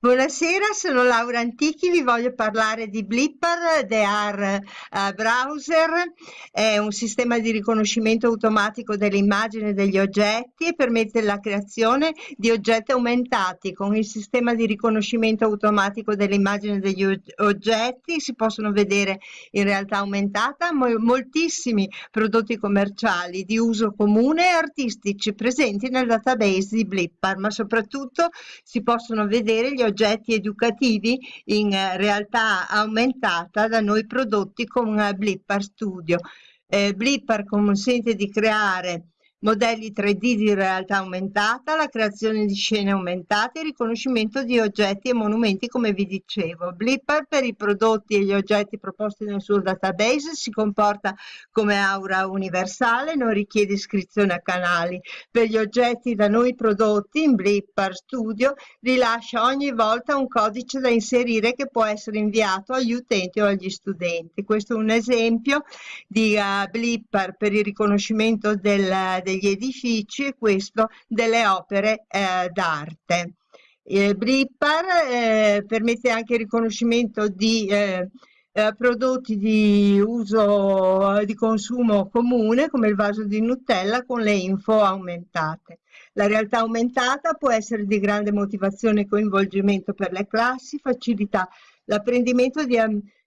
Buonasera, sono Laura Antichi, vi voglio parlare di Blipper, The AR uh, Browser, è un sistema di riconoscimento automatico delle immagini e degli oggetti e permette la creazione di oggetti aumentati. Con il sistema di riconoscimento automatico delle immagini e degli oggetti si possono vedere in realtà aumentata moltissimi prodotti commerciali di uso comune e artistici presenti nel database di Blipper, ma soprattutto si possono vedere gli oggetti educativi in eh, realtà aumentata da noi prodotti con eh, Blipper Studio. Eh, Blipper consente di creare modelli 3D di realtà aumentata, la creazione di scene aumentate, il riconoscimento di oggetti e monumenti come vi dicevo. Blipper per i prodotti e gli oggetti proposti nel suo database si comporta come aura universale, non richiede iscrizione a canali. Per gli oggetti da noi prodotti in Blipper Studio rilascia ogni volta un codice da inserire che può essere inviato agli utenti o agli studenti. Questo è un esempio di uh, Blipper per il riconoscimento del degli edifici e questo delle opere eh, d'arte. Eh, Bripar eh, permette anche il riconoscimento di eh, eh, prodotti di uso di consumo comune come il vaso di Nutella con le info aumentate. La realtà aumentata può essere di grande motivazione e coinvolgimento per le classi, facilita l'apprendimento di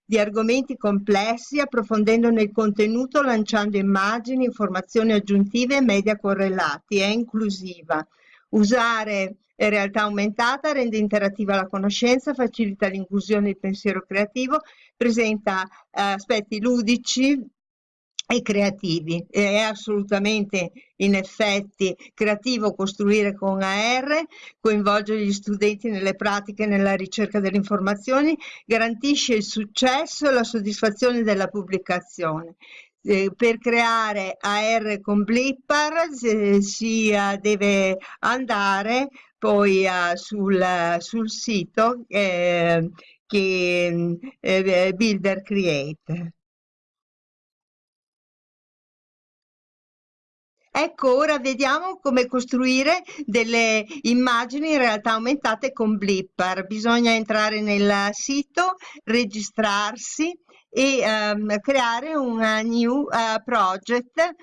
di argomenti complessi approfondendo nel contenuto, lanciando immagini, informazioni aggiuntive e media correlati. È inclusiva. Usare realtà aumentata rende interattiva la conoscenza, facilita l'inclusione del pensiero creativo, presenta eh, aspetti ludici, e creativi. È assolutamente in effetti creativo costruire con AR, coinvolgere gli studenti nelle pratiche nella ricerca delle informazioni, garantisce il successo e la soddisfazione della pubblicazione. Eh, per creare AR con Blippar eh, si deve andare poi uh, sul, sul, sito eh, che eh, Builder Create. Ecco, ora vediamo come costruire delle immagini in realtà aumentate con Blipper. Bisogna entrare nel sito, registrarsi e um, creare un new uh, project.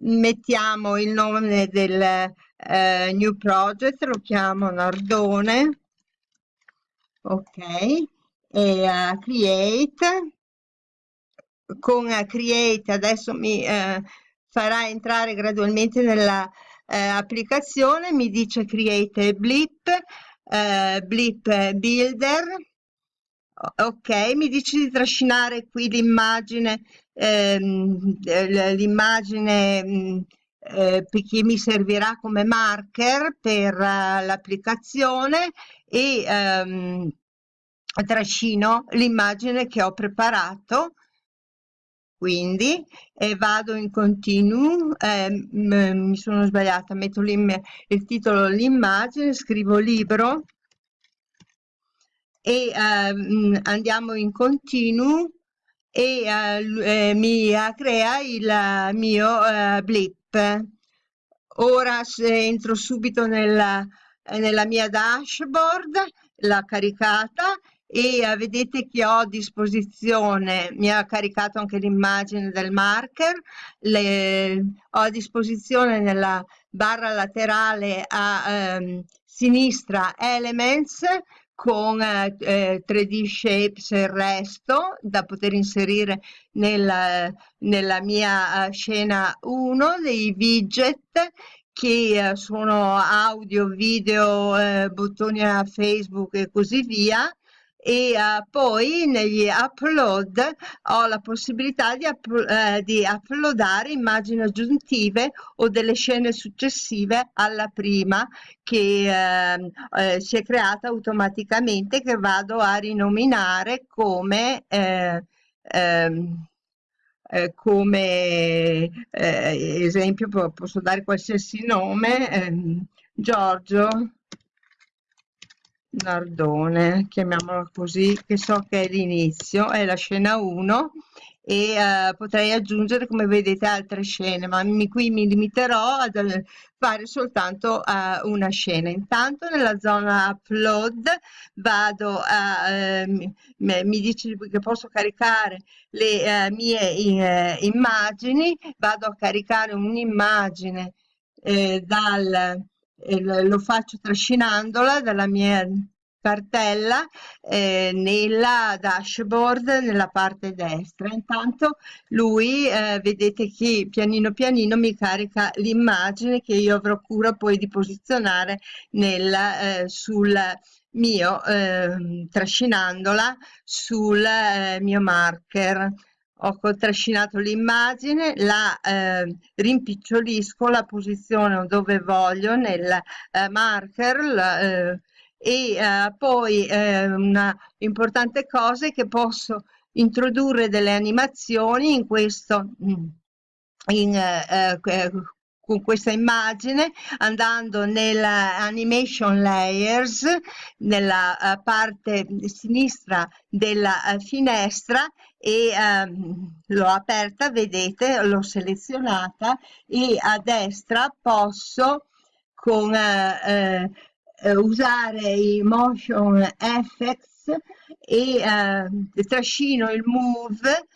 Mettiamo il nome del uh, new project, lo chiamo Nardone. Ok, e uh, create. Con create adesso mi farà entrare gradualmente nella eh, mi dice create blip, eh, blip builder, ok, mi dice di trascinare qui l'immagine, ehm, l'immagine mm, eh, che mi servirà come marker per uh, l'applicazione e ehm, trascino l'immagine che ho preparato quindi e vado in continuo, eh, mi sono sbagliata, metto il titolo l'immagine, scrivo libro e eh, andiamo in continuo e eh, mi crea il mio eh, blip. Ora entro subito nella, nella mia dashboard, l'ha caricata e eh, vedete che ho a disposizione, mi ha caricato anche l'immagine del marker, le, ho a disposizione nella barra laterale a ehm, sinistra Elements con eh, 3D Shapes e il resto da poter inserire nella, nella mia eh, scena 1 dei widget che eh, sono audio, video, eh, bottoni a Facebook e così via e uh, poi negli upload ho la possibilità di, up, uh, di uploadare immagini aggiuntive o delle scene successive alla prima che uh, si è creata automaticamente che vado a rinominare come ehm, come esempio posso dare qualsiasi nome ehm, Giorgio Nardone, chiamiamola così, che so che è l'inizio, è la scena 1 e uh, potrei aggiungere come vedete altre scene ma mi, qui mi limiterò a fare soltanto uh, una scena. Intanto nella zona upload vado a uh, mi, mi, dice che posso caricare le mie immagini vado a caricare un'immagine eh, dal lo faccio trascinandola dalla mia cartella eh, nella dashboard nella parte destra. Intanto lui eh, vedete che pianino pianino mi carica l'immagine che io avrò cura poi di posizionare nel, eh, sul mio eh, trascinandola sul eh, mio marker ho trascinato l'immagine, la eh, rimpicciolisco, la posiziono dove voglio nel eh, marker la, eh, e eh, poi eh, una importante cosa è che posso introdurre delle animazioni in questo mm, in, eh, con questa immagine andando nella animation layers nella uh, parte sinistra della uh, finestra e um, l'ho aperta vedete l'ho selezionata e a destra posso con uh, usare i motion effects e trascino il move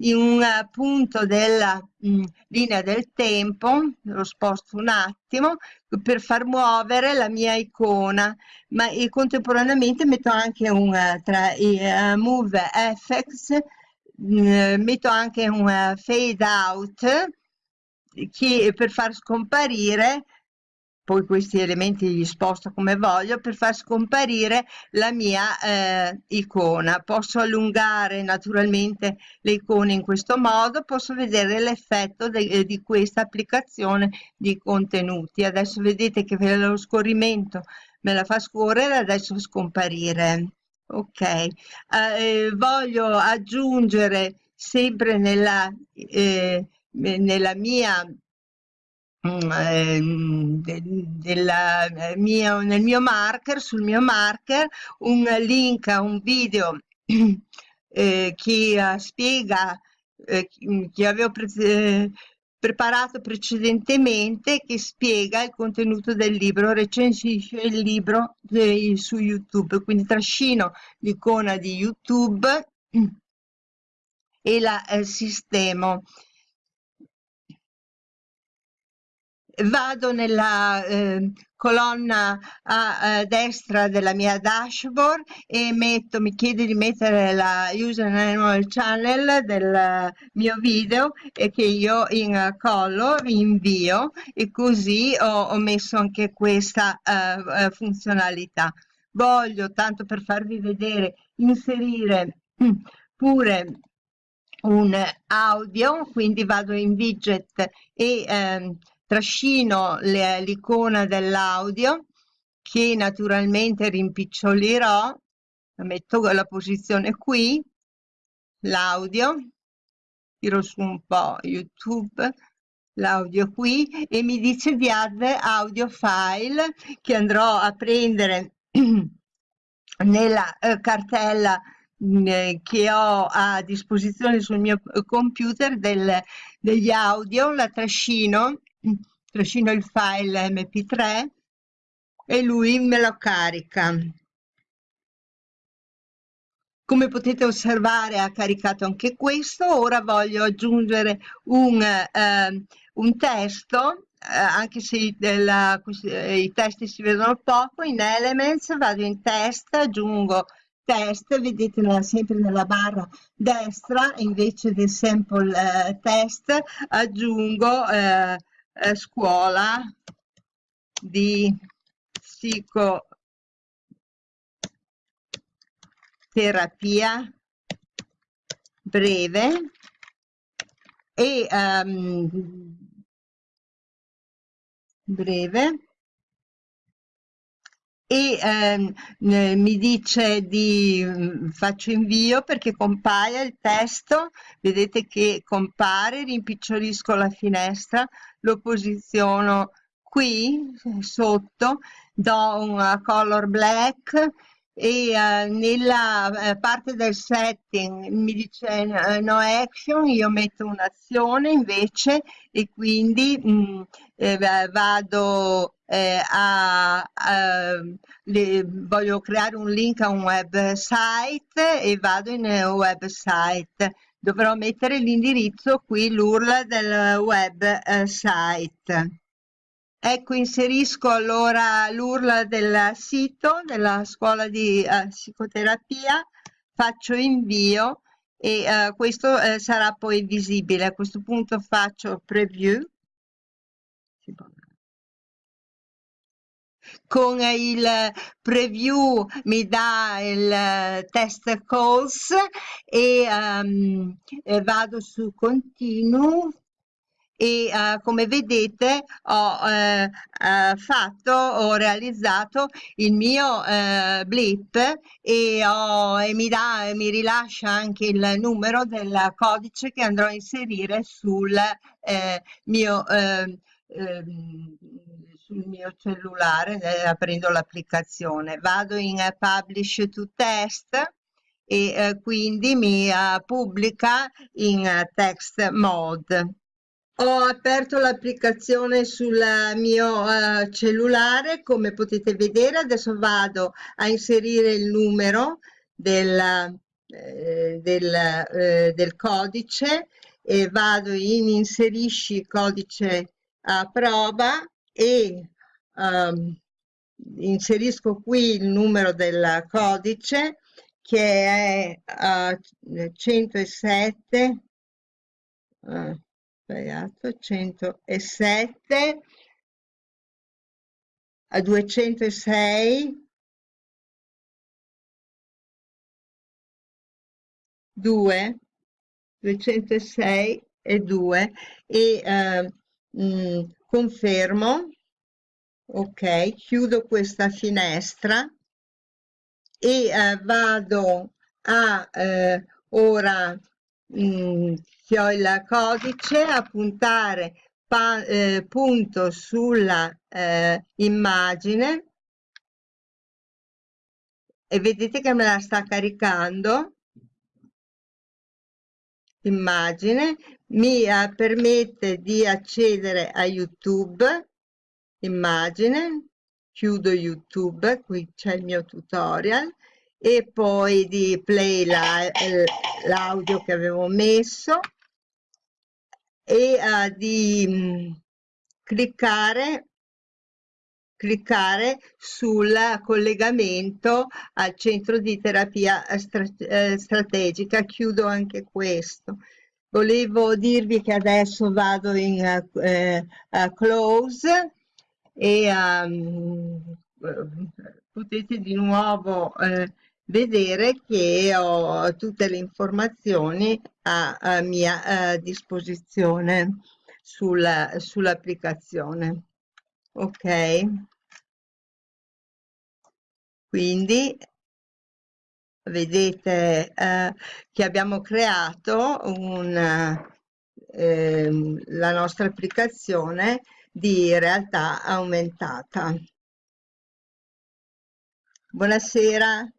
in un punto della mh, mm, linea del tempo, lo sposto un attimo, per far muovere la mia icona, ma e contemporaneamente metto anche un, tra i uh, move effects, mh, mm, metto anche un uh, fade out che per far scomparire poi questi elementi li sposto come voglio per far scomparire la mia eh, icona. Posso allungare naturalmente le icone in questo modo posso vedere l'effetto eh, di questa applicazione di contenuti. Adesso vedete che lo scorrimento me la fa scorrere adesso scomparire. Ok. Eh, voglio aggiungere sempre nella eh, nella mia della eh, mia, nel mio marker, sul mio marker, un link a un video eh, che uh, spiega, eh, che avevo pre eh, preparato precedentemente, che spiega il contenuto del libro, recensisce il libro su YouTube, quindi trascino l'icona di YouTube e la eh, sistemo. Vado nella eh, colonna a, a, destra della mia dashboard e metto, mi chiede di mettere la username channel del mio video e che io in color invio e così ho, ho messo anche questa uh, funzionalità. Voglio, tanto per farvi vedere, inserire pure un audio, quindi vado in widget e ehm, trascino l'icona dell'audio che naturalmente rimpicciolirò. Metto la posizione qui l'audio tiro su un po youtube l'audio qui e mi dice di add audio file che andrò a prendere nella eh, cartella eh, che ho a disposizione sul mio computer del, degli audio la trascino trascino il file mp3 e lui me lo carica. Come potete osservare ha caricato anche questo. Ora voglio aggiungere un, eh, un testo eh, anche se della, eh, i testi si vedono poco in elements vado in test aggiungo test vedete nella, sempre nella barra destra invece del sample eh, test aggiungo eh, eh, scuola di psicoterapia breve e um, breve e ehm, mi dice di mm, faccio invio perché compaia il testo. Vedete che compare rimpicciolisco la finestra lo posiziono qui sotto do un color black e uh, nella uh, parte del setting mi dice uh, no action, io metto un'azione invece e quindi mh, mm, eh, vado eh, a, a le, voglio creare un link a un website e vado in uh, website dovrò mettere l'indirizzo qui l'URL del website Ecco, inserisco allora l'URL del sito della scuola di eh, psicoterapia, faccio invio e eh, questo eh, sarà poi visibile. A questo punto faccio preview. Con il preview mi dà il test calls e um, vado su continue e uh, come vedete ho uh, uh, fatto, ho realizzato il mio blip e, ho, e mi, dà, mi rilascia anche il numero del codice che andrò a inserire sul mio ehm, ehm, sul mio cellulare eh, aprendo l'applicazione. Vado in publish to test e eh, quindi mi uh, pubblica in uh, text mode. Ho aperto l'applicazione sul mio uh, cellulare, come potete vedere. Adesso vado a inserire il numero del, eh, del, eh, del codice e vado in inserisci codice a prova e um, inserisco qui il numero del codice che è uh, 107 uh, sbagliato 107 a 206 2 206 e 2 e eh, mh, confermo. Ok chiudo questa finestra e eh, vado a eh, ora mh, che ho il codice a puntare pa, eh, punto sulla eh, immagine. E vedete che me la sta caricando immagine mi eh, permette di accedere a youtube immagine chiudo youtube qui c'è il mio tutorial e poi di play l'audio che avevo messo e uh, di mh, mm, cliccare cliccare sul collegamento al centro di terapia eh, strategica chiudo anche questo volevo dirvi che adesso vado in uh, uh, close e um, potete di nuovo eh, vedere che ho tutte le informazioni a, a mia a disposizione sull'applicazione. Ok? Quindi vedete eh, che abbiamo creato un, eh, la nostra applicazione di realtà aumentata. Buonasera.